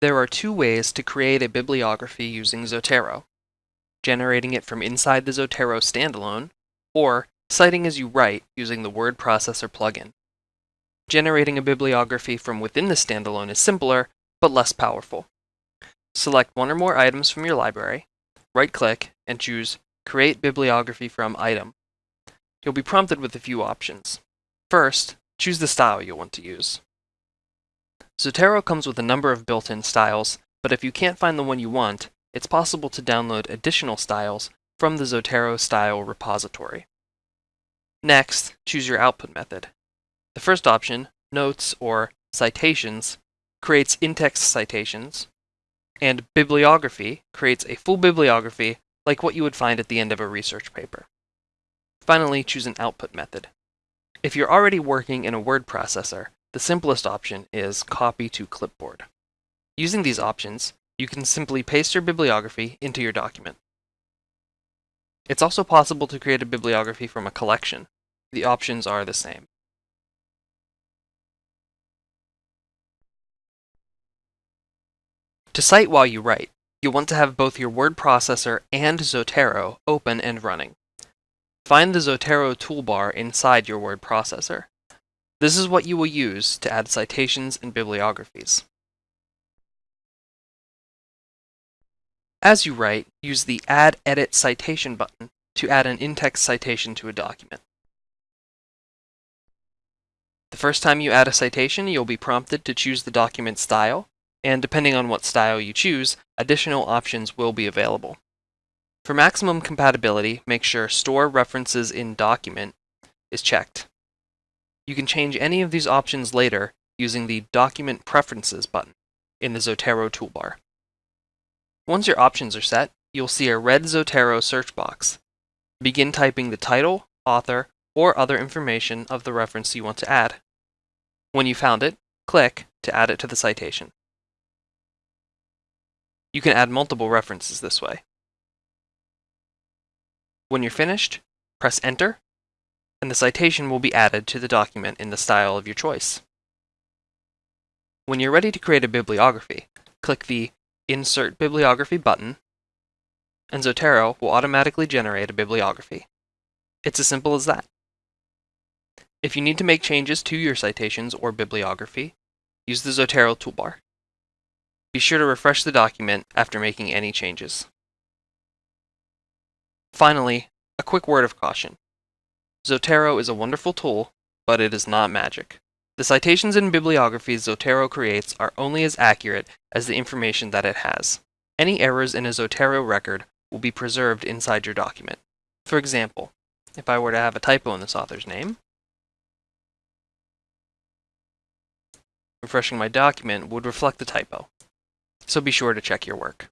There are two ways to create a bibliography using Zotero. Generating it from inside the Zotero standalone, or citing as you write using the word processor plugin. Generating a bibliography from within the standalone is simpler, but less powerful. Select one or more items from your library, right-click, and choose Create Bibliography from Item. You'll be prompted with a few options. First, choose the style you'll want to use. Zotero comes with a number of built-in styles, but if you can't find the one you want, it's possible to download additional styles from the Zotero style repository. Next, choose your output method. The first option, Notes or Citations, creates in-text citations, and Bibliography creates a full bibliography like what you would find at the end of a research paper. Finally, choose an output method. If you're already working in a word processor, the simplest option is copy to clipboard. Using these options, you can simply paste your bibliography into your document. It's also possible to create a bibliography from a collection. The options are the same. To cite while you write, you'll want to have both your word processor and Zotero open and running. Find the Zotero toolbar inside your word processor. This is what you will use to add citations and bibliographies. As you write, use the Add Edit Citation button to add an in-text citation to a document. The first time you add a citation, you'll be prompted to choose the document style, and depending on what style you choose, additional options will be available. For maximum compatibility, make sure Store References in Document is checked. You can change any of these options later using the Document Preferences button in the Zotero toolbar. Once your options are set, you'll see a red Zotero search box. Begin typing the title, author, or other information of the reference you want to add. When you found it, click to add it to the citation. You can add multiple references this way. When you're finished, press Enter and the citation will be added to the document in the style of your choice. When you're ready to create a bibliography, click the Insert Bibliography button, and Zotero will automatically generate a bibliography. It's as simple as that. If you need to make changes to your citations or bibliography, use the Zotero toolbar. Be sure to refresh the document after making any changes. Finally, a quick word of caution. Zotero is a wonderful tool, but it is not magic. The citations and bibliographies Zotero creates are only as accurate as the information that it has. Any errors in a Zotero record will be preserved inside your document. For example, if I were to have a typo in this author's name, refreshing my document would reflect the typo. So be sure to check your work.